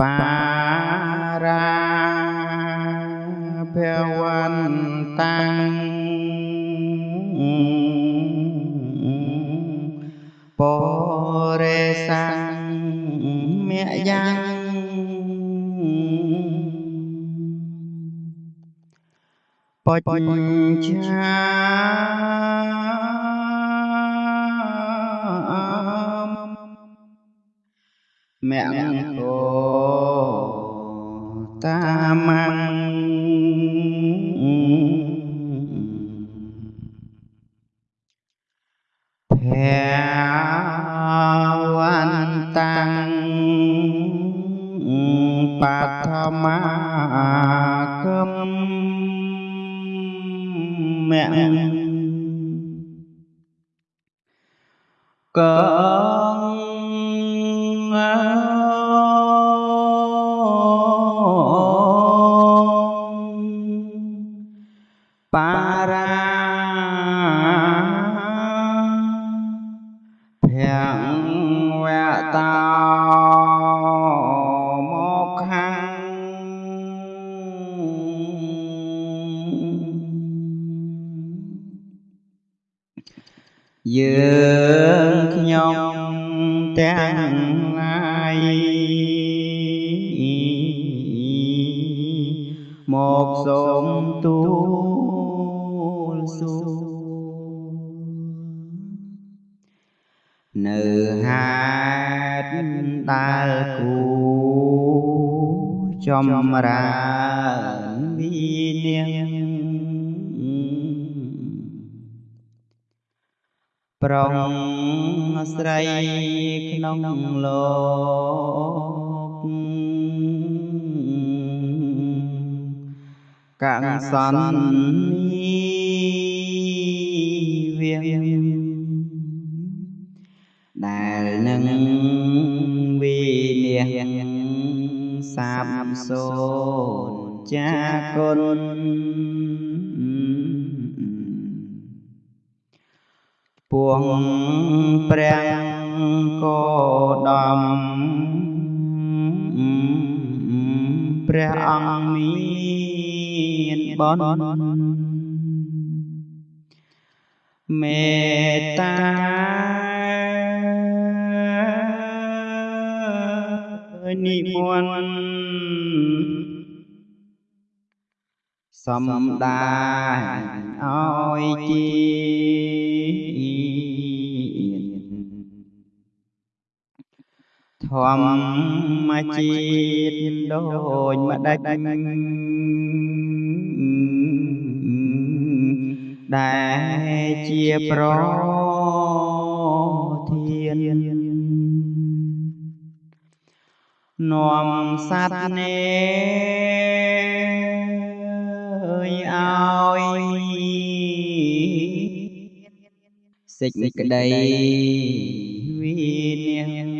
បារាភវន្តាំងបរិសੰមយ៉ាងបច្ឆា មង្គតាមੰភវន្តាំងបឋមាគ រាភវតោមកខាយើងខ្ញុំទាំងឡាយមកសូមទូល សួរនៅហេតុដែលគួចម្រើនវិនាប្រុងស្រីក្នុងលោកកសន្នី វៀងដែលនឹងវិនាសាបសូនចាគុណពួងព្រះកោដំព្រះអង្គមានបន មេត្តានិមន្តសំដាឲ្យជាធម្មជាតិដូចម្ដេច ដែលជាប្រធាននាំសត្វនេឲ្យសេចក្តីវិនា